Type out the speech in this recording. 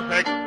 perfect.